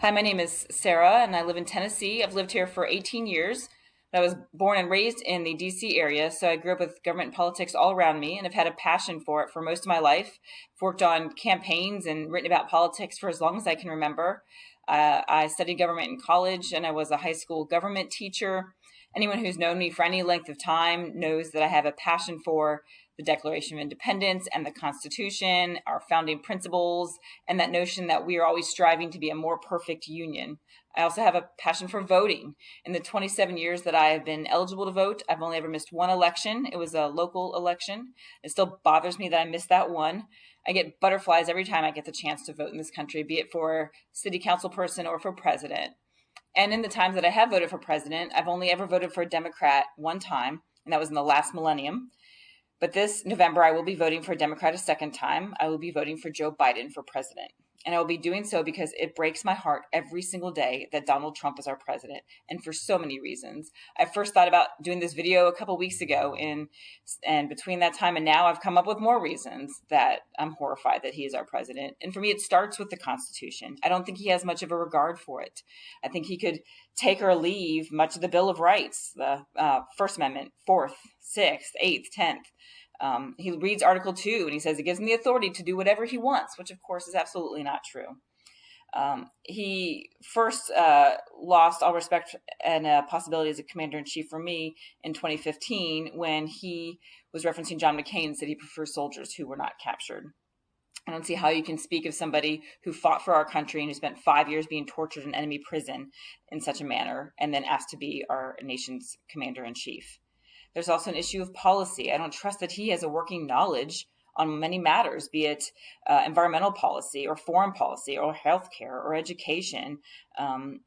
Hi, my name is Sarah and I live in Tennessee. I've lived here for 18 years. I was born and raised in the DC area, so I grew up with government politics all around me and have had a passion for it for most of my life. I've worked on campaigns and written about politics for as long as I can remember. Uh, I studied government in college and I was a high school government teacher. Anyone who's known me for any length of time knows that I have a passion for the Declaration of Independence and the Constitution, our founding principles, and that notion that we are always striving to be a more perfect union. I also have a passion for voting. In the 27 years that I have been eligible to vote, I've only ever missed one election. It was a local election. It still bothers me that I missed that one. I get butterflies every time I get the chance to vote in this country, be it for city council person or for president. And in the times that I have voted for president, I've only ever voted for a Democrat one time, and that was in the last millennium. But this November, I will be voting for a Democrat a second time. I will be voting for Joe Biden for president. And I will be doing so because it breaks my heart every single day that Donald Trump is our president, and for so many reasons. I first thought about doing this video a couple weeks ago, and and between that time and now, I've come up with more reasons that I'm horrified that he is our president. And for me, it starts with the Constitution. I don't think he has much of a regard for it. I think he could take or leave much of the Bill of Rights, the uh, First Amendment, Fourth, Sixth, Eighth, Tenth. Um, he reads Article 2 and he says it gives him the authority to do whatever he wants, which of course is absolutely not true. Um, he first uh, lost all respect and uh, possibility as a commander in chief for me in 2015 when he was referencing John McCain and said he prefers soldiers who were not captured. I don't see how you can speak of somebody who fought for our country and who spent five years being tortured in enemy prison in such a manner and then asked to be our nation's commander in chief. There's also an issue of policy. I don't trust that he has a working knowledge on many matters, be it uh, environmental policy or foreign policy or healthcare or education. Um,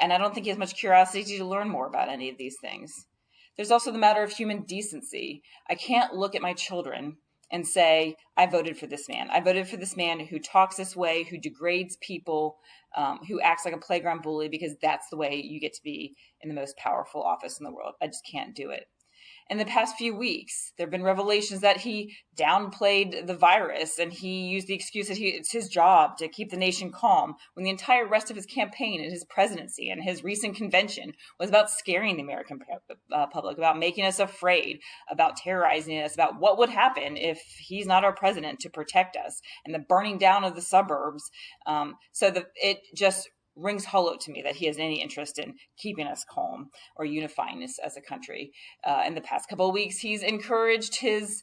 and I don't think he has much curiosity to learn more about any of these things. There's also the matter of human decency. I can't look at my children and say, I voted for this man. I voted for this man who talks this way, who degrades people, um, who acts like a playground bully because that's the way you get to be in the most powerful office in the world. I just can't do it in the past few weeks. There have been revelations that he downplayed the virus and he used the excuse that he, it's his job to keep the nation calm when the entire rest of his campaign and his presidency and his recent convention was about scaring the American uh, public, about making us afraid, about terrorizing us, about what would happen if he's not our president to protect us and the burning down of the suburbs. Um, so the, it just rings hollow to me that he has any interest in keeping us calm or unifying us as a country. Uh, in the past couple of weeks, he's encouraged his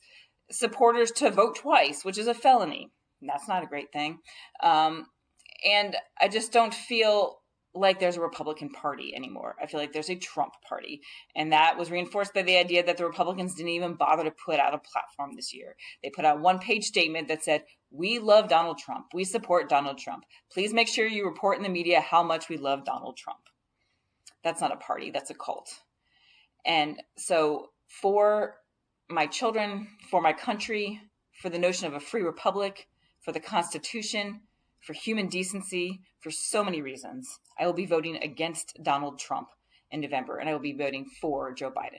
supporters to vote twice, which is a felony. That's not a great thing. Um, and I just don't feel like there's a Republican Party anymore. I feel like there's a Trump Party. And that was reinforced by the idea that the Republicans didn't even bother to put out a platform this year. They put out one page statement that said, We love Donald Trump. We support Donald Trump. Please make sure you report in the media how much we love Donald Trump. That's not a party, that's a cult. And so for my children, for my country, for the notion of a free republic, for the Constitution, for human decency, for so many reasons. I will be voting against Donald Trump in November, and I will be voting for Joe Biden.